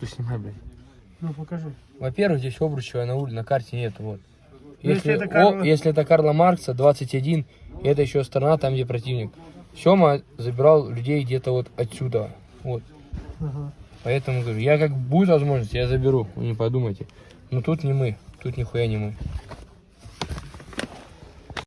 Ты снимай, блядь. Ну, покажи. Во-первых, здесь Обручева на улице, на карте нет, вот. Ну, если, если это о- Карла- если это Карла Маркса, 21, и это еще страна, там, где противник. Сема забирал людей где-то вот отсюда, вот. Ага. Поэтому говорю, я как будет возможность, я заберу, вы не подумайте. Но тут не мы, тут нихуя не мы.